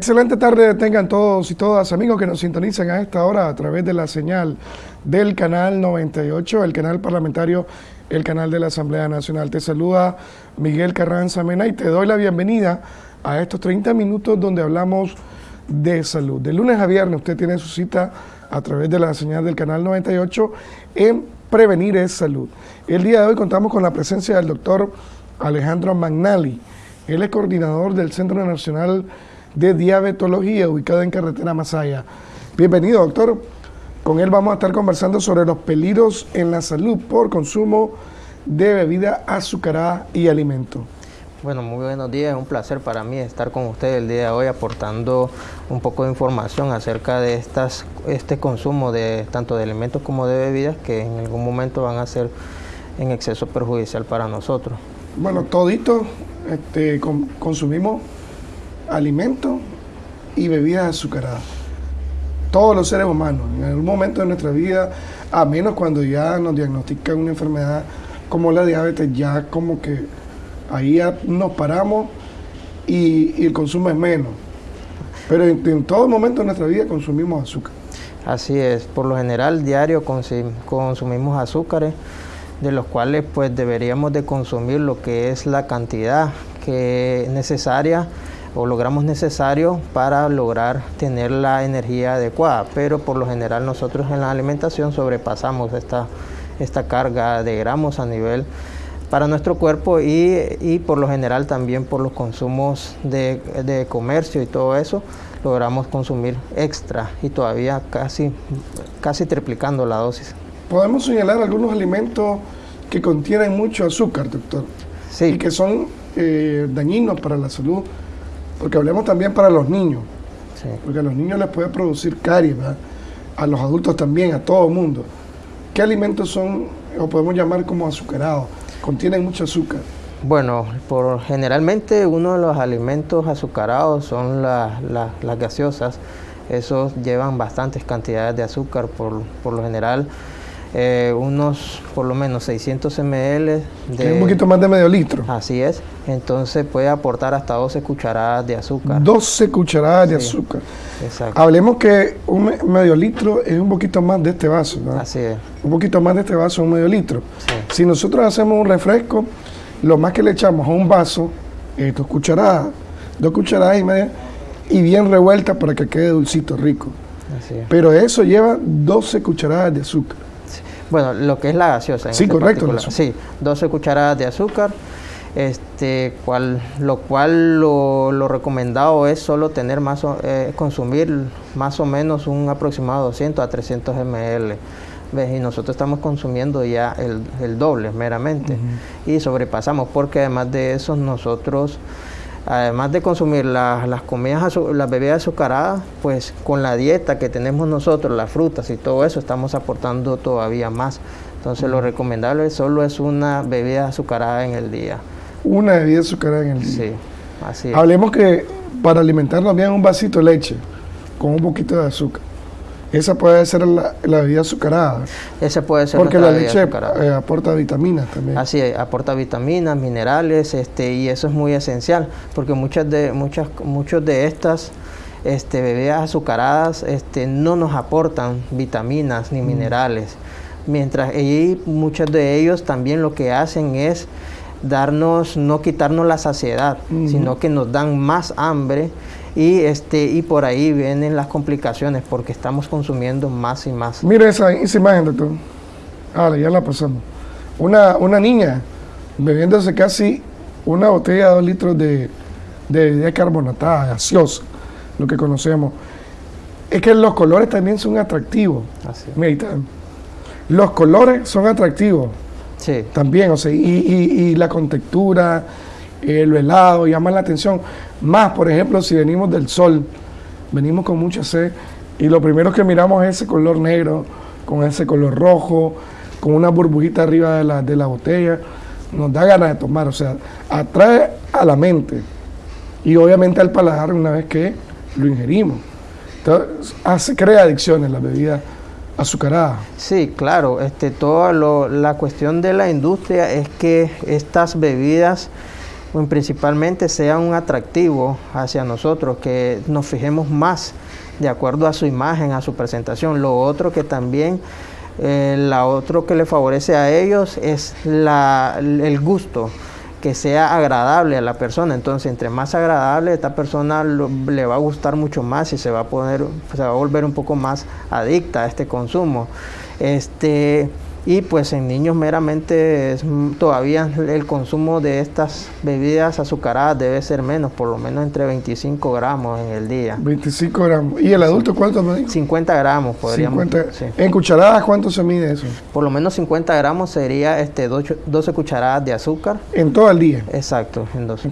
Excelente tarde tengan todos y todas amigos que nos sintonizan a esta hora a través de la señal del canal 98, el canal parlamentario, el canal de la Asamblea Nacional. Te saluda Miguel Carranza Mena y te doy la bienvenida a estos 30 minutos donde hablamos de salud. De lunes a viernes usted tiene su cita a través de la señal del canal 98 en Prevenir es Salud. El día de hoy contamos con la presencia del doctor Alejandro Magnali. Él es coordinador del Centro Nacional de Diabetología ubicado en Carretera Masaya. Bienvenido, doctor. Con él vamos a estar conversando sobre los peligros en la salud por consumo de bebida azucarada y alimentos. Bueno, muy buenos días, es un placer para mí estar con ustedes el día de hoy aportando un poco de información acerca de estas, este consumo de tanto de alimentos como de bebidas que en algún momento van a ser en exceso perjudicial para nosotros. Bueno, todito este, consumimos alimentos y bebidas azucaradas. Todos los seres humanos, en algún momento de nuestra vida, a menos cuando ya nos diagnostican una enfermedad como la diabetes, ya como que ahí ya nos paramos y, el consumo es menos. Pero en, todo momento de nuestra vida consumimos azúcar. Así es, por lo general diario consumimos azúcares, de los cuales pues deberíamos de consumir lo que es la cantidad que es necesaria o logramos necesario para lograr tener la energía adecuada, pero por lo general nosotros en la alimentación sobrepasamos esta, esta carga de gramos a nivel para nuestro cuerpo y, por lo general también por los consumos de, comercio y todo eso, logramos consumir extra y todavía casi, casi triplicando la dosis. ¿Podemos señalar algunos alimentos que contienen mucho azúcar, doctor? Sí. Y que son eh, dañinos para la salud, porque hablemos también para los niños, sí. porque a los niños les puede producir caries, a los adultos también, a todo el mundo. ¿Qué alimentos son, o podemos llamar como azucarados? contienen mucho azúcar. Bueno, por, generalmente uno de los alimentos azucarados son las gaseosas. Esos llevan bastantes cantidades de azúcar por, por lo general. Eh, unos por lo menos 600 ml de... Un poquito más de medio litro. Así es. Entonces puede aportar hasta 12 cucharadas de azúcar. 12 cucharadas de azúcar. Exacto. Hablemos que un medio litro es un poquito más de este vaso, ¿no? Así es. Un poquito más de este vaso, un medio litro. Si nosotros hacemos un refresco, lo más que le echamos a un vaso es dos cucharadas, dos cucharadas y media, y bien revuelta para que quede dulcito, rico. Así es. Pero eso lleva 12 cucharadas de azúcar. Bueno, lo que es la gaseosa. sí, este correcto. Sí, 12 cucharadas de azúcar. Este, cual, lo cual lo, recomendado es solo tener más, eh, consumir más o menos un aproximado 200 a 300 ml. ¿Ves? Y nosotros estamos consumiendo ya el, doble meramente. Y sobrepasamos porque además de eso nosotros además de consumir las comidas, las bebidas azucaradas, pues con la dieta que tenemos nosotros, las frutas y todo eso, estamos aportando todavía más. Entonces lo recomendable solo es una bebida azucarada en el día. Una bebida azucarada en el día. Sí, así es. Hablemos que para alimentarnos bien un vasito de leche con un poquito de azúcar. Esa puede ser la, bebida azucarada. Esa puede ser Porque la leche eh, aporta vitaminas también. Así es, aporta vitaminas, minerales, este, y eso es muy esencial, porque muchas de, muchas, muchos de estas este, bebidas azucaradas este, no nos aportan vitaminas ni mm. minerales. Mientras y muchos de ellos también lo que hacen es darnos, no quitarnos la saciedad, sino que nos dan más hambre y este y por ahí vienen las complicaciones porque estamos consumiendo más y más. Mire esa, imagen, doctor. Ah, ya la pasamos. Una, una niña bebiéndose casi una botella de dos litros de, de carbonatada, gaseosa, lo que conocemos. Es que los colores también son atractivos. Así. los colores son atractivos. Sí. También, o sea, y, y la contextura, el helado llama la atención. Más, por ejemplo, si venimos del sol, venimos con mucha sed y lo primero que miramos es ese color negro, con ese color rojo, con una burbujita arriba de la, de la botella, nos da ganas de tomar, o sea, atrae a la mente y obviamente al paladar una vez que lo ingerimos. Entonces, hace, crea adicciones la bebida azucarada. Sí, claro, este, toda la cuestión de la industria es que estas bebidas principalmente sea un atractivo hacia nosotros, que nos fijemos más de acuerdo a su imagen, a su presentación. Lo otro que también, eh, la otro que le favorece a ellos es la, el gusto que sea agradable a la persona. Entonces, entre más agradable, esta persona le va a gustar mucho más y se va a poner, se va a volver un poco más adicta a este consumo. Este, y pues en niños meramente es, todavía el consumo de estas bebidas azucaradas debe ser menos, por lo menos entre 25 gramos en el día. 25 gramos. ¿Y el adulto cuánto me 50 gramos podríamos. 50, ¿En cucharadas cuánto se mide eso? Por lo menos 50 gramos sería este 12, cucharadas de azúcar. ¿En todo el día? Exacto, en 12.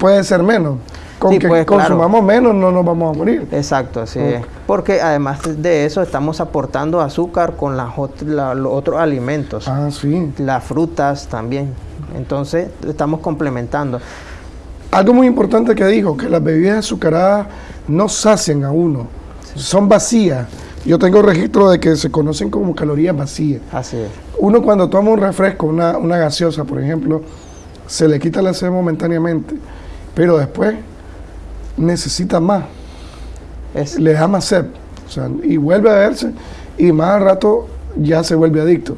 puede ser menos con que pues, consumamos menos no nos vamos a morir. Exacto, así es. Porque además de eso estamos aportando azúcar con las los otros alimentos. Ah, sí. Las frutas también. Entonces estamos complementando. Algo muy importante que dijo, que las bebidas azucaradas no sacian a uno, son vacías. Yo tengo registro de que se conocen como calorías vacías. Así es. Uno cuando toma un refresco, una, una gaseosa, por ejemplo, se le quita la sed momentáneamente, pero después necesita más. Le da más sed. y vuelve a verse y más al rato ya se vuelve adicto.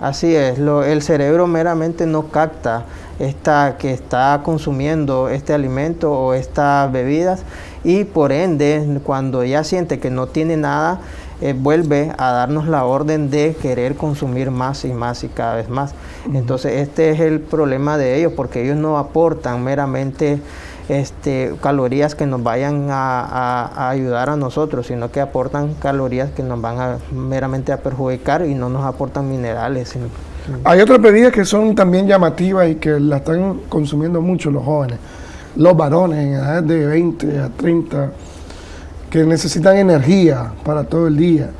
Así es, el cerebro meramente no capta esta, que está consumiendo este alimento o estas bebidas y por ende cuando ya siente que no tiene nada, eh, vuelve a darnos la orden de querer consumir más y más y cada vez más. Entonces este es el problema de ellos porque ellos no aportan meramente este, calorías que nos vayan a, ayudar a nosotros, sino que aportan calorías que nos van a meramente a perjudicar y no nos aportan minerales. Hay otras bebidas que son también llamativas y que la están consumiendo mucho los jóvenes, los varones en edad de 20 a 30, que necesitan energía para todo el día.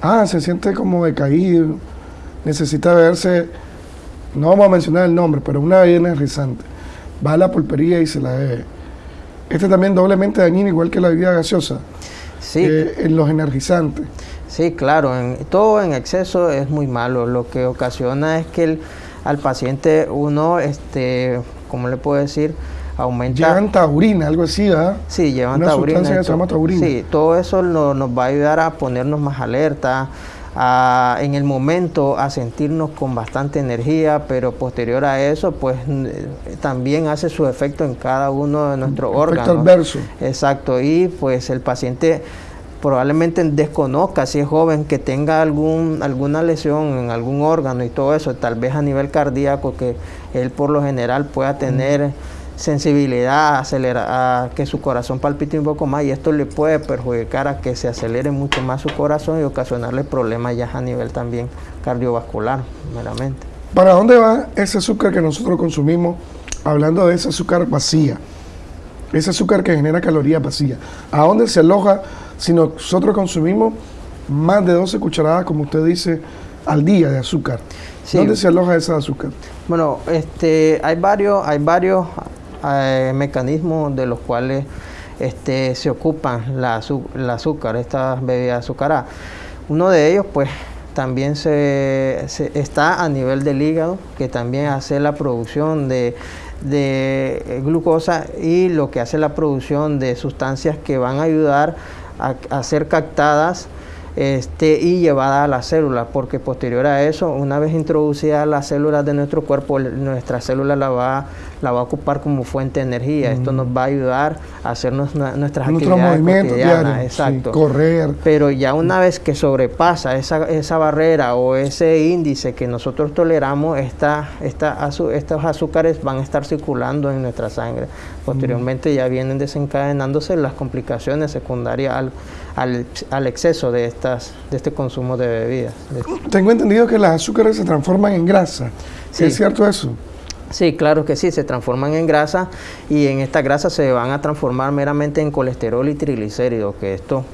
Ah, se siente como decaído, necesita verse, no vamos a mencionar el nombre, pero una bebida energizante va a la pulpería y se la bebe. Este también doblemente dañino, igual que la bebida gaseosa. Sí. Eh, en los energizantes. Sí, claro, en, todo en exceso es muy malo. Lo que ocasiona es que el, al paciente uno, este, ¿cómo le puedo decir? Aumenta. Llevan taurina, algo así, ¿verdad? Sí, llevan Una taurina. Sustancia que se llama taurina. Sí, todo eso nos va a ayudar a ponernos más alerta, en el momento a sentirnos con bastante energía, pero posterior a eso, pues también hace su efecto en cada uno de nuestros órganos. adverso. Exacto, y pues el paciente probablemente desconozca si es joven que tenga algún alguna lesión en algún órgano y todo eso, tal vez a nivel cardíaco que él por lo general pueda tener sensibilidad, acelera, a que su corazón palpite un poco más y esto le puede perjudicar a que se acelere mucho más su corazón y ocasionarle problemas ya a nivel también cardiovascular, meramente. ¿Para dónde va ese azúcar que nosotros consumimos? Hablando de ese azúcar vacía, ese azúcar que genera calorías vacías. ¿A dónde se aloja si nosotros consumimos más de 12 cucharadas, como usted dice, al día de azúcar? ¿Dónde se aloja ese azúcar? Bueno, este, hay varios, hay varios eh, mecanismos de los cuales este, se ocupan la, azúcar, estas bebidas azucaradas. Uno de ellos, pues, también se, está a nivel del hígado, que también hace la producción de, glucosa y lo que hace la producción de sustancias que van a ayudar a, a ser captadas este, y llevada a la célula, porque posterior a eso, una vez introducida a las células de nuestro cuerpo, nuestra célula la va, la va a ocupar como fuente de energía. Esto nos va a ayudar a hacer nuestras actividades cotidianas, exacto. correr. Pero ya una vez que sobrepasa esa, esa barrera o ese índice que nosotros toleramos, esta, esta estos azúcares van a estar circulando en nuestra sangre. Posteriormente ya vienen desencadenándose las complicaciones secundarias al al, exceso de, estas, de este consumo de bebidas. Tengo entendido que las azúcares se transforman en grasa. ¿Es cierto eso? Sí, claro que sí, se transforman en grasa y en esta grasa se van a transformar meramente en colesterol y triglicéridos, que esto,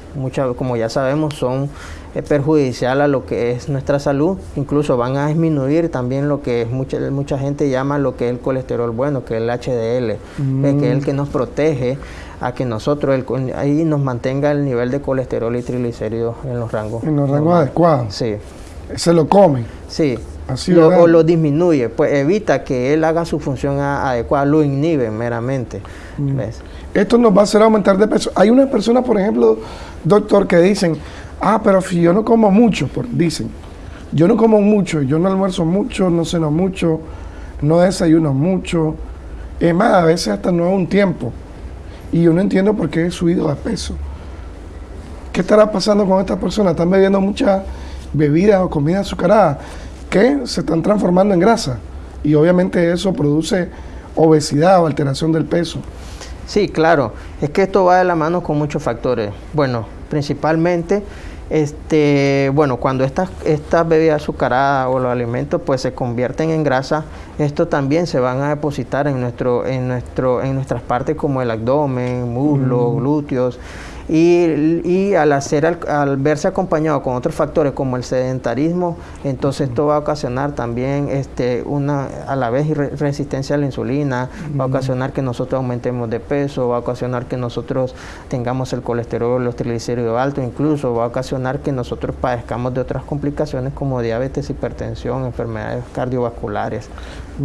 como ya sabemos, son eh, perjudicial a lo que es nuestra salud, incluso van a disminuir también lo que mucha, mucha gente llama lo que es el colesterol bueno, que es el HDL, eh, que es el que nos protege a que nosotros ahí nos mantenga el nivel de colesterol y triglicéridos en los rangos. En los rangos adecuados. Sí. Se lo comen. Sí, Así, o lo disminuye, pues evita que él haga su función a- adecuada, lo inhibe meramente. Mm. ¿ves? Esto nos va a hacer aumentar de peso. Hay unas personas, por ejemplo, doctor, que dicen, ah, pero si yo no como mucho, dicen, yo no como mucho, yo no almuerzo mucho, no ceno mucho, no desayuno mucho. Es más, a veces hasta no hago un tiempo. Y yo no entiendo por qué he subido de peso. ¿Qué estará pasando con estas personas? Están bebiendo muchas bebidas o comida azucarada que se están transformando en grasa. Y obviamente eso produce obesidad o alteración del peso. Sí, claro. Es que esto va de la mano con muchos factores. Bueno, principalmente, este, bueno, cuando estas, estas bebidas azucaradas o los alimentos pues se convierten en grasa, esto también se van a depositar en nuestro, en nuestro, en nuestras partes como el abdomen, muslos, glúteos. Y, y al hacer al, al verse acompañado con otros factores como el sedentarismo, entonces esto va a ocasionar también este una a la vez re- resistencia a la insulina, va a ocasionar que nosotros aumentemos de peso, va a ocasionar que nosotros tengamos el colesterol, los triglicéridos altos, incluso va a ocasionar que nosotros padezcamos de otras complicaciones como diabetes, hipertensión, enfermedades cardiovasculares.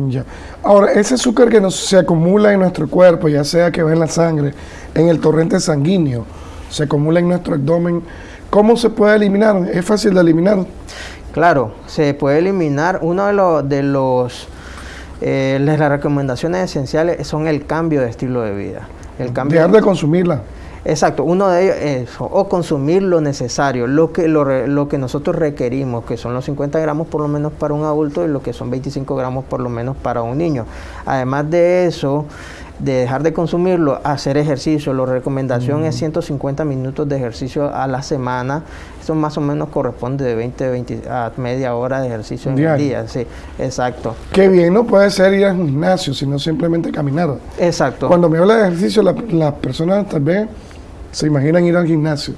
Ya. Ahora, ese azúcar que nos, se acumula en nuestro cuerpo, ya sea que va en la sangre, en el torrente sanguíneo, se acumula en nuestro abdomen, ¿cómo se puede eliminar? ¿Es fácil de eliminar? Claro, se puede eliminar. Uno de los, de los eh, las recomendaciones esenciales son el cambio de estilo de vida. El cambio Dejar de consumirla. Exacto, uno de ellos es o consumir lo necesario, lo que, lo, lo que nosotros requerimos, que son los 50 gramos por lo menos para un adulto y lo que son 25 gramos por lo menos para un niño. Además de eso, de dejar de consumirlo, hacer ejercicio. La recomendación es 150 minutos de ejercicio a la semana. Eso más o menos corresponde de 20, 20 a media hora de ejercicio en el Diario. día. Sí, exacto. Qué bien, no puede ser ir al gimnasio, sino simplemente caminar. Exacto. Cuando me habla de ejercicio, la- las personas tal vez se imaginan ir al gimnasio.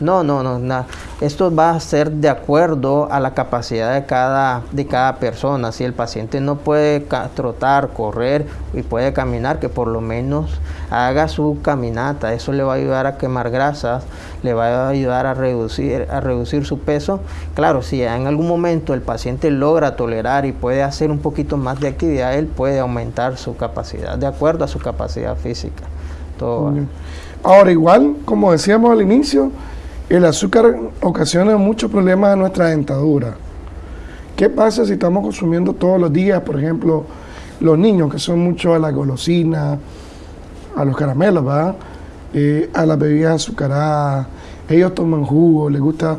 No, no, no, nada. Esto va a ser de acuerdo a la capacidad de cada, de cada persona. Si el paciente no puede trotar, correr y puede caminar, que por lo menos haga su caminata. Eso le va a ayudar a quemar grasas, le va a ayudar a reducir, a reducir su peso. Claro, si en algún momento el paciente logra tolerar y puede hacer un poquito más de actividad, él puede aumentar su capacidad, de acuerdo a su capacidad física. Todo. Ahora, igual, como decíamos al inicio, el azúcar ocasiona muchos problemas a nuestra dentadura. ¿Qué pasa si estamos consumiendo todos los días, por ejemplo, los niños que son mucho a la golosina, a los caramelos, ¿verdad? Eh, a las bebidas azucaradas, ellos toman jugo, les gustan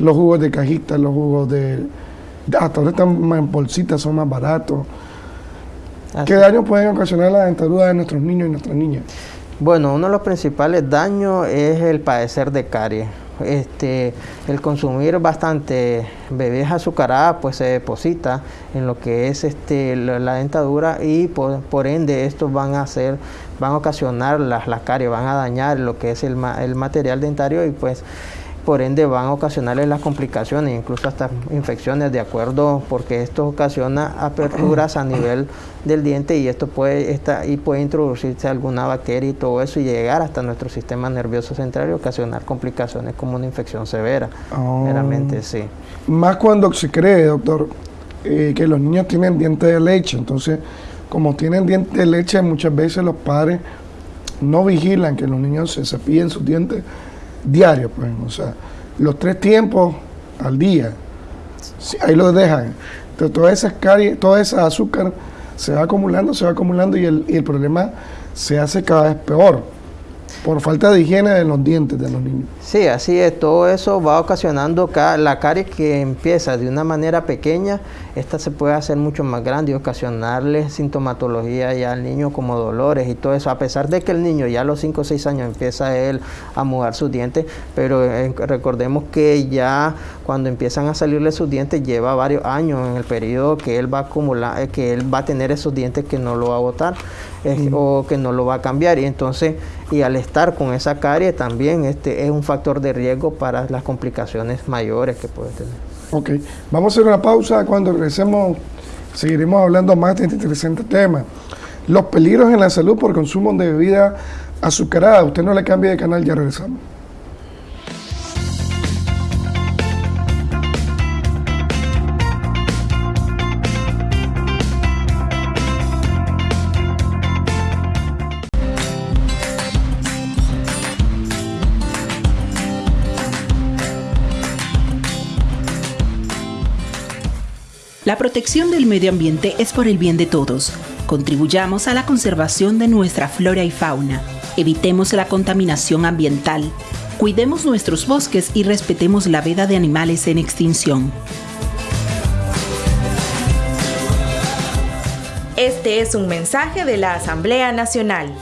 los jugos de cajita, los jugos de... Hasta ahora están más en bolsitas, son más baratos. Así ¿Qué daño pueden ocasionar la dentadura de nuestros niños y nuestras niñas? Bueno, uno de los principales daños es el padecer de caries. Este, el consumir bastante bebidas azucaradas pues se deposita en lo que es este, la, dentadura y por, por ende estos van a hacer, van a ocasionar las, caries, van a dañar lo que es el, el material dentario y pues por ende van a ocasionarles las complicaciones, incluso hasta infecciones, de acuerdo, porque esto ocasiona aperturas a nivel del diente y esto puede esta, y puede introducirse alguna bacteria y todo eso y llegar hasta nuestro sistema nervioso central y ocasionar complicaciones como una infección severa. Oh. Meramente sí. Más cuando se cree, doctor, eh, que los niños tienen dientes de leche. Entonces, como tienen dientes de leche, muchas veces los padres no vigilan que los niños se cepillen sus dientes diarios. Pues, o sea, los tres tiempos al día. Ahí los dejan. Entonces, todas esas caries, toda esa azúcar se va acumulando, se va acumulando y el, y el problema se hace cada vez peor por falta de higiene de los dientes de los niños. Sí, así es. Todo eso va ocasionando ca- la caries que empieza de una manera pequeña. Esta se puede hacer mucho más grande y ocasionarle sintomatología ya al niño como dolores y todo eso. A pesar de que el niño ya a los 5 o 6 años empieza él a mudar sus dientes, pero recordemos que ya cuando empiezan a salirle sus dientes lleva varios años en el periodo que él va a acumular, eh, que él va a tener esos dientes que no lo va a botar o que no lo va a cambiar. Y entonces, y al estar con esa carie también este es un factor de riesgo para las complicaciones mayores que puede tener. Ok, vamos a hacer una pausa. Cuando regresemos, seguiremos hablando más de este interesante tema. Los peligros en la salud por consumo de bebida azucarada. Usted no le cambie de canal, ya regresamos. La protección del medio ambiente es por el bien de todos. Contribuyamos a la conservación de nuestra flora y fauna. Evitemos la contaminación ambiental. Cuidemos nuestros bosques y respetemos la vida de animales en extinción. Este es un mensaje de la Asamblea Nacional.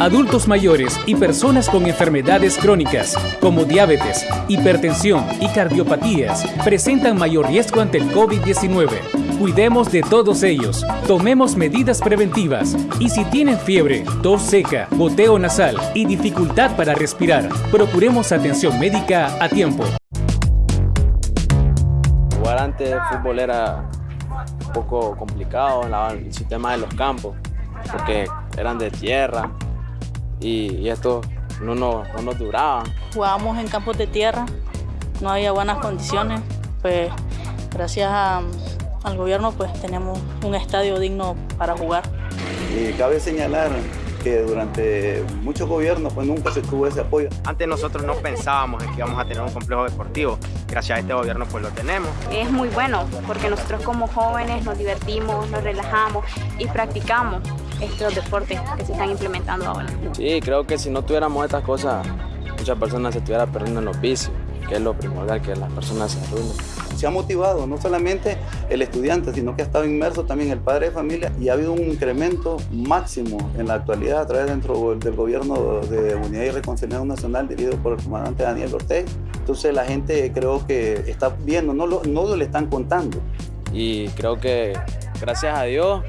Adultos mayores y personas con enfermedades crónicas como diabetes, hipertensión y cardiopatías presentan mayor riesgo ante el COVID-19. Cuidemos de todos ellos, tomemos medidas preventivas y si tienen fiebre, tos seca, goteo nasal y dificultad para respirar, procuremos atención médica a tiempo. Jugar antes de fútbol era un poco complicado, el sistema de los campos, porque eran de tierra y, esto no, no, no nos duraba. Jugábamos en campos de tierra, no había buenas condiciones, pues gracias al gobierno pues tenemos un estadio digno para jugar. Y cabe señalar que durante muchos gobiernos pues nunca se tuvo ese apoyo. Antes nosotros no pensábamos en que íbamos a tener un complejo deportivo, gracias a este gobierno pues lo tenemos. Es muy bueno porque nosotros como jóvenes nos divertimos, nos relajamos y practicamos estos deportes que se están implementando ahora. Sí, creo que si no tuviéramos estas cosas, muchas personas se estuvieran perdiendo en los vicios, que es lo primordial, que las personas se arruinen se ha motivado no solamente el estudiante, sino que ha estado inmerso también el padre de familia y ha habido un incremento máximo en la actualidad a través dentro del gobierno de Unidad y Reconciliación Nacional dirigido por el comandante Daniel Ortega. Entonces la gente creo que está viendo, no lo, no lo le están contando. Y creo que gracias a Dios,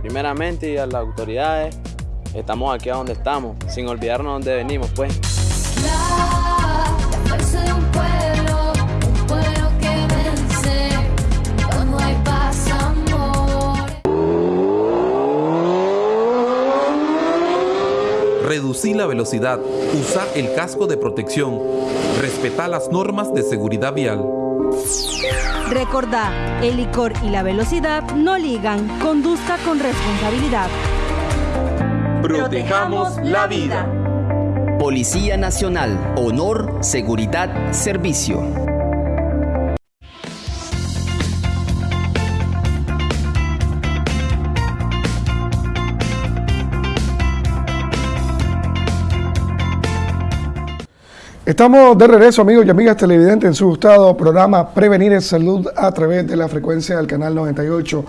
primeramente y a las autoridades, estamos aquí a donde estamos, sin olvidarnos de dónde venimos pues. reducir la velocidad, usar el casco de protección, respetar las normas de seguridad vial. Recordá, el licor y la velocidad no ligan, conduzca con responsabilidad. Protejamos la vida. Policía Nacional, Honor, Seguridad, Servicio. Estamos de regreso, amigos y amigas televidentes, en su gustado programa Prevenir en Salud a través de la frecuencia del canal 98.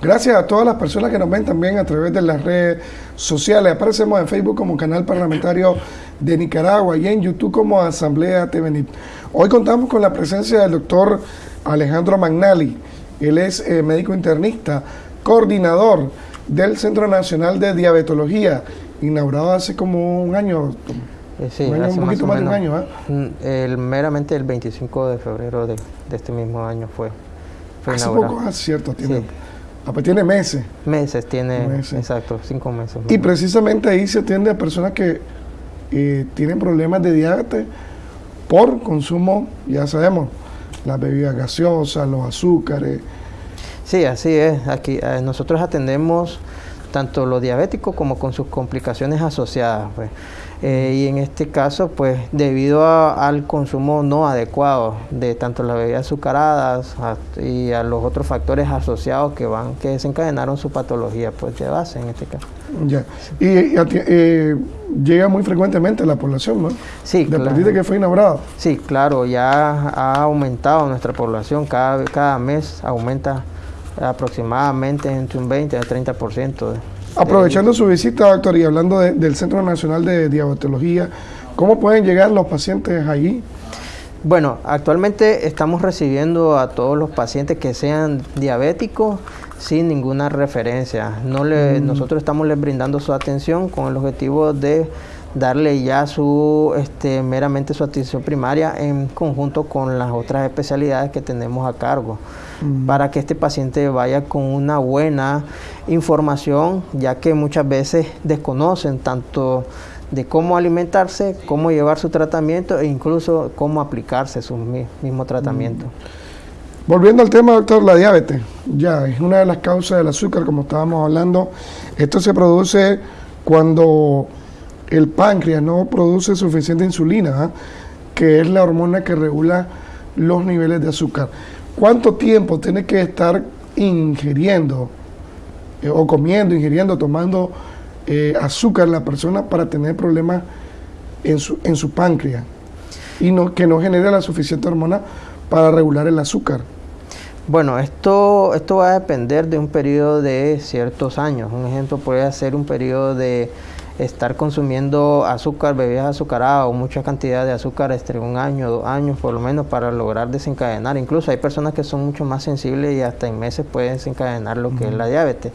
Gracias a todas las personas que nos ven también a través de las redes sociales. Aparecemos en Facebook como Canal Parlamentario de Nicaragua y en YouTube como Asamblea TVNIT. Hoy contamos con la presencia del doctor Alejandro Magnali. Él es eh, médico internista, coordinador del Centro Nacional de Diabetología, inaugurado hace como un año. Eh, sí, un, hace poquito más, de un año, ¿eh? Mm, el, meramente el 25 de febrero de, este mismo año fue, fue Hace poco, ah, cierto, tiene, ah, pues tiene meses. Meses, tiene, exacto, cinco meses. Y precisamente ahí se atiende a personas que eh, tienen problemas de diabetes por consumo, ya sabemos, las bebidas gaseosas, los azúcares. Sí, así es. Aquí eh, nosotros atendemos tanto los diabéticos como con sus complicaciones asociadas. Pues. Eh, y en este caso, pues debido al consumo no adecuado de tanto las bebidas azucaradas y a los otros factores asociados que van, que desencadenaron su patología pues de base en este caso. Ya. Y, eh, llega muy frecuentemente a la población, ¿no? Sí, claro. de que fue inaugurado. Sí, claro, ya ha aumentado nuestra población, cada, cada mes aumenta aproximadamente entre un 20 a 30%. De, Aprovechando su visita, doctor, y hablando del Centro Nacional de Diabetología, ¿cómo pueden llegar los pacientes allí? Bueno, actualmente estamos recibiendo a todos los pacientes que sean diabéticos sin ninguna referencia. No le, mm. Nosotros estamos les brindando su atención con el objetivo de darle ya su este, meramente su atención primaria en conjunto con las otras especialidades que tenemos a cargo mm. para que este paciente vaya con una buena información ya que muchas veces desconocen tanto de cómo alimentarse, cómo llevar su tratamiento e incluso cómo aplicarse su mismo tratamiento. Mm. Volviendo al tema, doctor, la diabetes, ya es una de las causas del azúcar, como estábamos hablando. Esto se produce cuando el páncreas no produce suficiente insulina, ¿ah? que es la hormona que regula los niveles de azúcar. ¿cuánto tiempo tiene que estar ingiriendo eh, o comiendo, ingiriendo, tomando eh, azúcar la persona para tener problemas en su, en su páncreas y no, que no genere la suficiente hormona para regular el azúcar? Bueno, esto, esto va a depender de un periodo de ciertos años. Un ejemplo puede ser un periodo de estar consumiendo azúcar, bebidas azucaradas o mucha cantidad de azúcar entre un año, dos años por lo menos para lograr desencadenar. Incluso hay personas que son mucho más sensibles y hasta en meses pueden desencadenar lo que es la diabetes.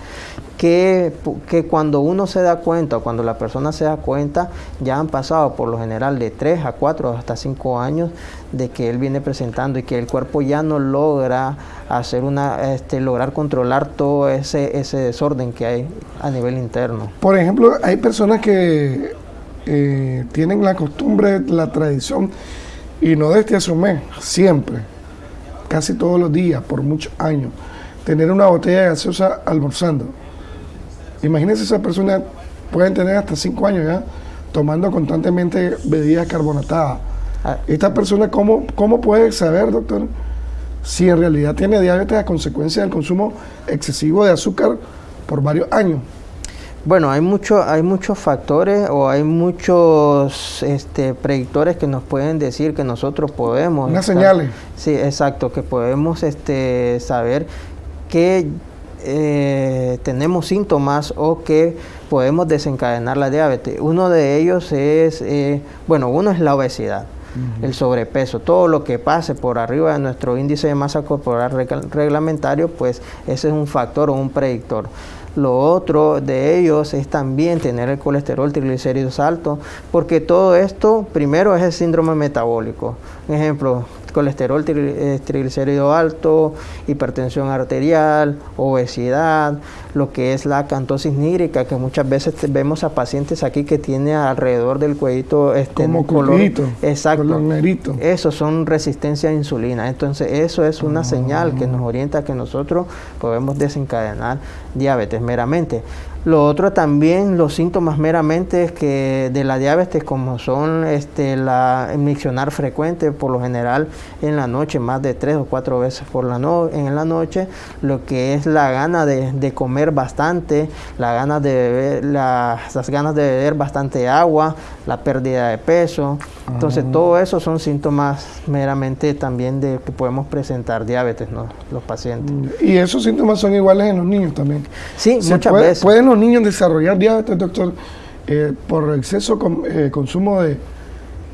Que, que cuando uno se da cuenta o cuando la persona se da cuenta, ya han pasado por lo general de 3 a 4 hasta 5 años de que él viene presentando y que el cuerpo ya no logra hacer una, este, lograr controlar todo ese, ese desorden que hay a nivel interno. Por ejemplo, hay personas que eh, tienen la costumbre, la tradición, y no desde hace un mes, siempre, casi todos los días, por muchos años, tener una botella de gaseosa almorzando. Imagínense esa persona, pueden tener hasta 5 años ya, tomando constantemente bebidas carbonatadas. Ah. Esta persona, ¿cómo, ¿cómo puede saber, doctor, si en realidad tiene diabetes a consecuencia del consumo excesivo de azúcar por varios años? Bueno, hay, mucho, hay muchos factores o hay muchos este, predictores que nos pueden decir que nosotros podemos... Unas señales. Sí, exacto, que podemos este, saber que eh, tenemos síntomas o que podemos desencadenar la diabetes. Uno de ellos es, eh, bueno, uno es la obesidad el sobrepeso, todo lo que pase por arriba de nuestro índice de masa corporal reglamentario, pues ese es un factor o un predictor. Lo otro de ellos es también tener el colesterol triglicéridos alto, porque todo esto primero es el síndrome metabólico. ejemplo, colesterol eh, triglicérido alto, hipertensión arterial, obesidad, lo que es la cantosis nígrica, que muchas veces vemos a pacientes aquí que tiene alrededor del cuellito este como color, exacto, color Eso son resistencia a insulina. Entonces, eso es una señal que nos orienta a que nosotros podemos desencadenar diabetes meramente. Lo otro también, los síntomas meramente que de la diabetes, como son este, la miccionar frecuente, por lo general en la noche, más de tres o cuatro veces por la no, en la noche, lo que es la gana de, comer bastante, la gana de beber, las ganas de beber bastante agua, la pérdida de peso. Entonces, ah. todo eso son síntomas meramente también de que podemos presentar diabetes, los pacientes. Y esos síntomas son iguales en los niños también. Sí, muchas veces los niños desarrollar diabetes, doctor, eh, por exceso eh, consumo de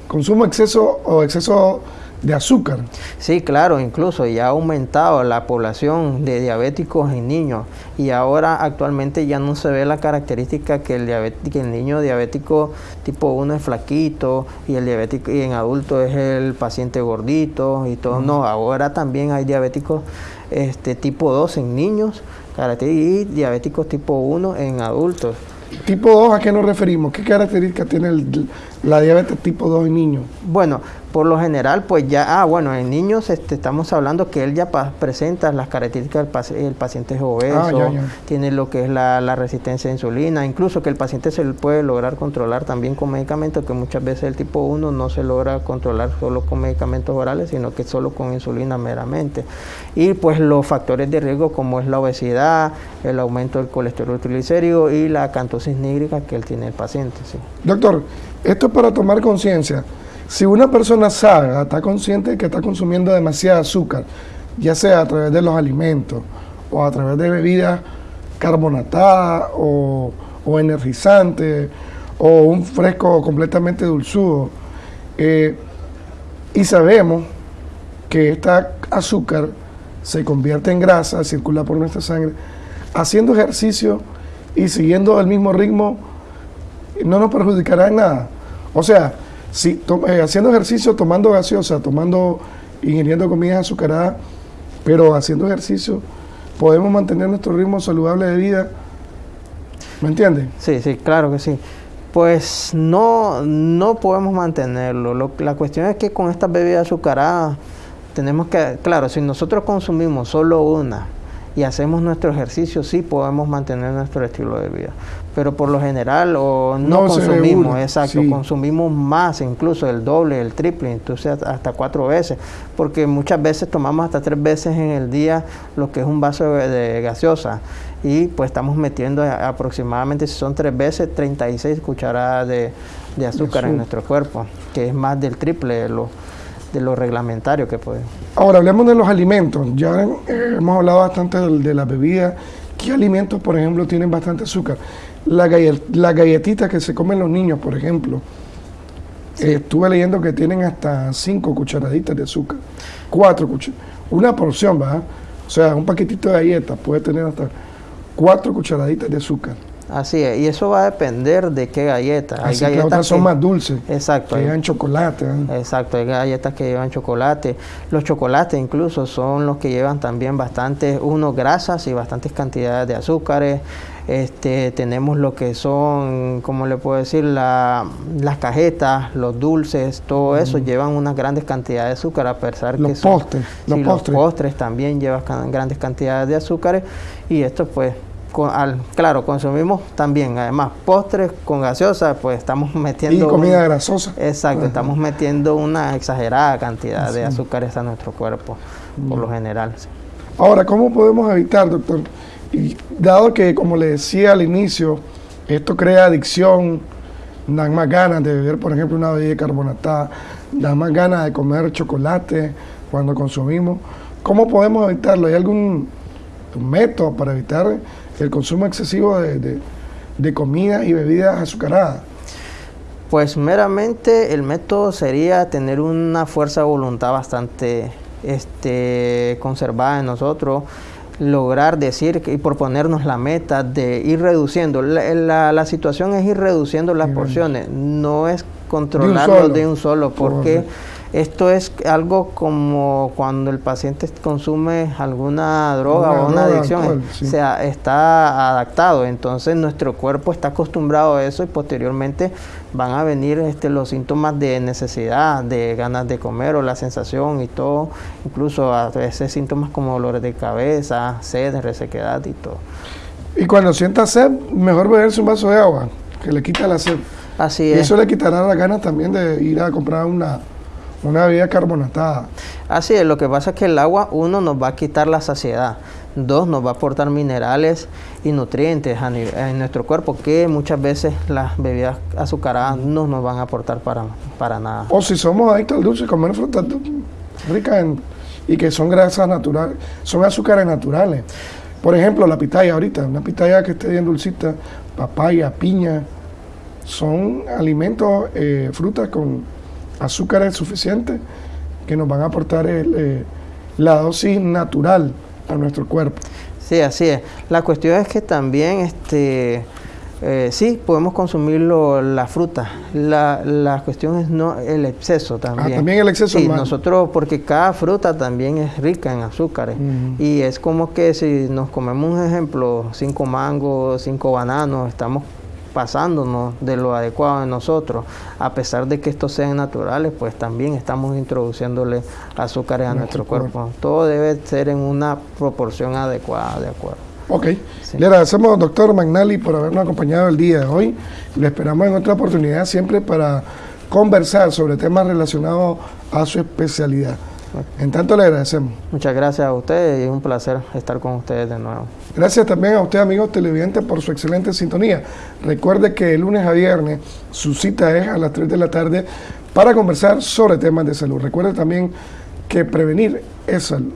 consumo exceso o exceso de azúcar. Sí, claro, incluso ya ha aumentado la población de diabéticos en niños y ahora actualmente ya no se ve la característica que el, el niño diabético tipo 1 es flaquito y el diabético y en adulto es el paciente gordito y todo. No, ahora también hay diabéticos este, tipo 2 en niños y diabéticos tipo 1 en adultos. ¿Tipo 2 a qué nos referimos? ¿Qué características tiene la diabetes tipo 2 en niños? Bueno, por lo general, pues ya, ah, bueno, en niños este, estamos hablando que él ya presenta las características del paciente es obeso, ah, tiene lo que es la, resistencia a insulina, incluso que el paciente se puede lograr controlar también con medicamentos, que muchas veces el tipo 1 no se logra controlar solo con medicamentos orales, sino que solo con insulina meramente. Y pues los factores de riesgo como es la obesidad, el aumento del colesterol triglicérido y la cantosis nígrica que él tiene el paciente. Sí. Doctor, esto es para tomar conciencia. Si una persona sabe, está consciente de que está consumiendo demasiado azúcar, ya sea a través de los alimentos o a través de bebidas carbonatadas o, energizantes o un fresco completamente dulzudo, eh, y sabemos que esta azúcar se convierte en grasa, circula por nuestra sangre, haciendo ejercicio y siguiendo el mismo ritmo, no nos perjudicará en nada. O sea, si, eh, haciendo ejercicio, tomando gaseosa, tomando, ingiriendo comidas azucaradas, pero haciendo ejercicio, podemos mantener nuestro ritmo saludable de vida. ¿Me entiendes? Sí, sí, claro que sí. Pues no, no podemos mantenerlo. la cuestión es que con estas bebidas azucaradas tenemos que, claro, si nosotros consumimos solo una y hacemos nuestro ejercicio, sí podemos mantener nuestro estilo de vida. Pero por lo general o no, consumimos, exacto, consumimos más, incluso el doble, el triple, entonces hasta cuatro veces, porque muchas veces tomamos hasta tres veces en el día lo que es un vaso de, gaseosa y pues estamos metiendo aproximadamente, si son tres veces, 36 cucharadas de, azúcar en nuestro cuerpo, que es más del triple de lo, de lo reglamentario que podemos. Ahora hablemos de los alimentos, ya eh, hemos hablado bastante de, de la bebida, ¿qué alimentos por ejemplo tienen bastante azúcar? La, la galletita que se comen los niños, por ejemplo, eh, estuve leyendo que tienen hasta cinco cucharaditas de azúcar, cuatro cucharadas, una porción, ¿verdad? O sea, un paquetito de galletas puede tener hasta cuatro cucharaditas de azúcar. Así es, y eso va a depender de qué galleta. Hay galletas que, otras son más dulces. Exacto. Que llevan chocolate. ¿eh? Exacto, hay galletas que llevan chocolate. Los chocolates incluso son los que llevan también bastantes, uno, grasas y bastantes cantidades de azúcares. Este, tenemos lo que son, como le puedo decir, las cajetas, los dulces, todo eso llevan unas grandes cantidades de azúcar, a pesar los que son, los, postres. los postres también llevan grandes cantidades de azúcares y esto pues al, claro, consumimos también, además, postres con gaseosa, pues estamos metiendo... Y comida grasosa. Exacto, estamos metiendo una exagerada cantidad de azúcares a nuestro cuerpo, por lo general. Ahora, ¿cómo podemos evitar, doctor? Y dado que, como le decía al inicio, esto crea adicción, dan más ganas de beber, por ejemplo, una bebida carbonatada, dan más ganas de comer chocolate cuando consumimos. ¿Cómo podemos evitarlo? ¿Hay algún método para evitar el consumo excesivo de, de comida y bebidas azucaradas? Pues meramente el método sería tener una fuerza de voluntad bastante este, conservada en nosotros, lograr decir y proponernos la meta de ir reduciendo. La, la, situación es ir reduciendo las porciones, no es controlarlo de un solo, porque esto es algo como cuando el paciente consume alguna droga o una adicción, sea, está adaptado, entonces nuestro cuerpo está acostumbrado a eso y posteriormente van a venir este, los síntomas de necesidad, de ganas de comer o la sensación y todo, incluso a veces síntomas como dolores de cabeza, sed, resequedad y todo. Y cuando sienta sed, mejor beberse un vaso de agua, que le quita la sed. Así es. Y eso le quitará las ganas también de ir a comprar una, una bebida carbonatada. Así es, lo que pasa es que el agua, uno, nos va a quitar la saciedad. Dos, nos va a aportar minerales y nutrientes en nuestro cuerpo que muchas veces las bebidas azucaradas no nos van a aportar para, para nada. O si somos adictos al dulce, comer frutas ricas y que son grasas naturales, son azúcares naturales. Por ejemplo, la pitaya ahorita, una pitaya que esté bien dulcita, papaya, piña, son alimentos, eh, frutas con azúcares suficientes que nos van a aportar eh, la dosis natural a nuestro cuerpo. Sí, así es. La cuestión es que también, este, eh, sí, podemos consumir la fruta. La, la, cuestión es no el exceso ah, también. también el exceso. Sí, nosotros, porque cada fruta también es rica en azúcares. Y es como que si nos comemos un ejemplo, cinco mangos, cinco bananos, estamos pasándonos de lo adecuado en nosotros, a pesar de que estos sean naturales, pues también estamos introduciéndole azúcares a nuestro, cuerpo. Todo debe ser en una proporción adecuada, de acuerdo. Ok, le agradecemos doctor Magnali por habernos acompañado el día de hoy. Le esperamos en otra oportunidad siempre para conversar sobre temas relacionados a su especialidad. En tanto le agradecemos. Muchas gracias a ustedes y es un placer estar con ustedes de nuevo. Gracias también a usted, amigos televidentes, por su excelente sintonía. Recuerde que el lunes a viernes su cita es a las 3 de la tarde para conversar sobre temas de salud. Recuerde también que prevenir es salud.